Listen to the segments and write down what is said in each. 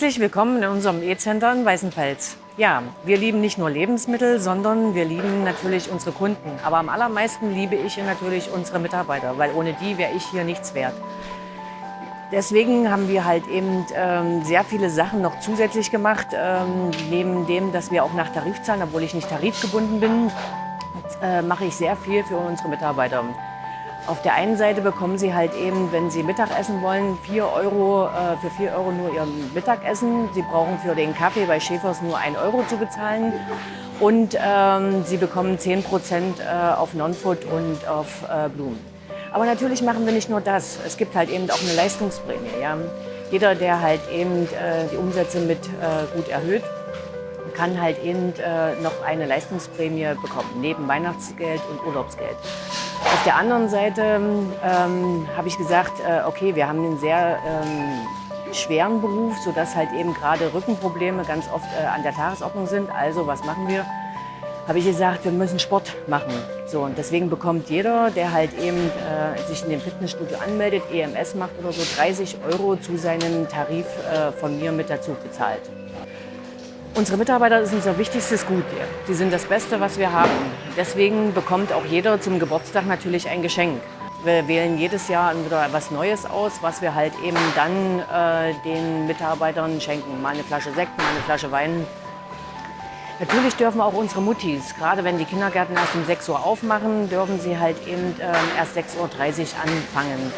Herzlich willkommen in unserem E-Center in Weißenfels. Ja, wir lieben nicht nur Lebensmittel, sondern wir lieben natürlich unsere Kunden. Aber am allermeisten liebe ich natürlich unsere Mitarbeiter, weil ohne die wäre ich hier nichts wert. Deswegen haben wir halt eben ähm, sehr viele Sachen noch zusätzlich gemacht. Ähm, neben dem, dass wir auch nach Tarif zahlen, obwohl ich nicht tarifgebunden bin, äh, mache ich sehr viel für unsere Mitarbeiter. Auf der einen Seite bekommen sie halt eben, wenn sie Mittag essen wollen, 4 Euro, äh, für 4 Euro nur ihr Mittagessen. Sie brauchen für den Kaffee bei Schäfers nur 1 Euro zu bezahlen. Und ähm, sie bekommen 10 Prozent äh, auf Non-Food und auf äh, Blumen. Aber natürlich machen wir nicht nur das. Es gibt halt eben auch eine Leistungsprämie. Ja? Jeder, der halt eben äh, die Umsätze mit äh, gut erhöht, kann halt eben äh, noch eine Leistungsprämie bekommen, neben Weihnachtsgeld und Urlaubsgeld. Auf der anderen Seite ähm, habe ich gesagt, äh, okay, wir haben einen sehr ähm, schweren Beruf, sodass halt eben gerade Rückenprobleme ganz oft äh, an der Tagesordnung sind. Also was machen wir? Habe ich gesagt, wir müssen Sport machen. So, und deswegen bekommt jeder, der halt eben äh, sich in dem Fitnessstudio anmeldet, EMS macht oder so, 30 Euro zu seinem Tarif äh, von mir mit dazu bezahlt. Unsere Mitarbeiter sind unser wichtigstes Gut hier. Sie sind das Beste, was wir haben. Deswegen bekommt auch jeder zum Geburtstag natürlich ein Geschenk. Wir wählen jedes Jahr wieder etwas Neues aus, was wir halt eben dann äh, den Mitarbeitern schenken. Mal eine Flasche Sekt, mal eine Flasche Wein. Natürlich dürfen auch unsere Muttis, gerade wenn die Kindergärten erst um 6 Uhr aufmachen, dürfen sie halt eben äh, erst 6.30 Uhr anfangen.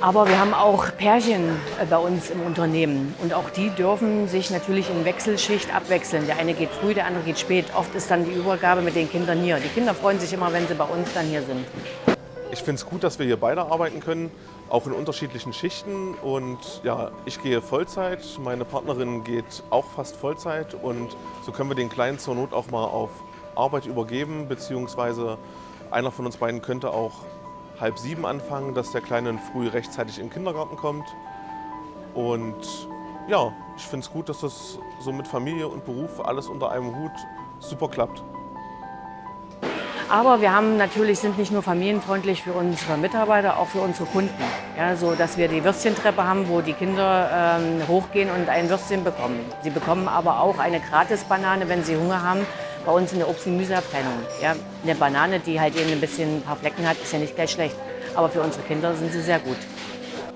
Aber wir haben auch Pärchen äh, bei uns im Unternehmen und auch die dürfen sich natürlich in Wechselschicht abwechseln. Der eine geht früh, der andere geht spät. Oft ist dann die Übergabe mit den Kindern hier. Die Kinder freuen sich immer, wenn sie bei uns dann hier sind. Ich finde es gut, dass wir hier beide arbeiten können, auch in unterschiedlichen Schichten. Und ja, ich gehe Vollzeit, meine Partnerin geht auch fast Vollzeit und so können wir den Kleinen zur Not auch mal auf Arbeit übergeben, beziehungsweise einer von uns beiden könnte auch halb sieben anfangen, dass der Kleine früh rechtzeitig in den Kindergarten kommt. Und ja, ich finde es gut, dass das so mit Familie und Beruf alles unter einem Hut super klappt. Aber wir haben natürlich, sind nicht nur familienfreundlich für unsere Mitarbeiter, auch für unsere Kunden. Ja, so dass wir die Würstchentreppe haben, wo die Kinder ähm, hochgehen und ein Würstchen bekommen. Sie bekommen aber auch eine Gratis-Banane, wenn sie Hunger haben, bei uns in der Obst- und Gemüseabteilung. Ja, eine Banane, die halt eben ein bisschen ein paar Flecken hat, ist ja nicht gleich schlecht. Aber für unsere Kinder sind sie sehr gut.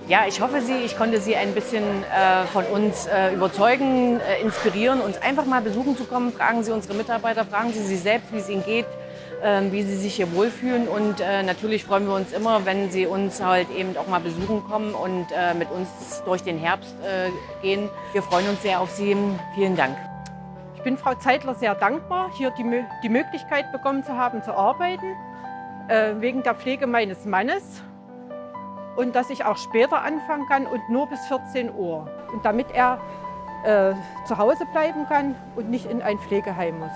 Ja, ich hoffe, Sie, ich konnte Sie ein bisschen äh, von uns äh, überzeugen, äh, inspirieren, uns einfach mal besuchen zu kommen. Fragen Sie unsere Mitarbeiter, fragen Sie sich selbst, wie es Ihnen geht, ähm, wie Sie sich hier wohlfühlen. Und äh, natürlich freuen wir uns immer, wenn Sie uns halt eben auch mal besuchen kommen und äh, mit uns durch den Herbst äh, gehen. Wir freuen uns sehr auf Sie. Vielen Dank. Ich bin Frau Zeitler sehr dankbar, hier die, die Möglichkeit bekommen zu haben, zu arbeiten, äh, wegen der Pflege meines Mannes und dass ich auch später anfangen kann und nur bis 14 Uhr. Und damit er äh, zu Hause bleiben kann und nicht in ein Pflegeheim muss.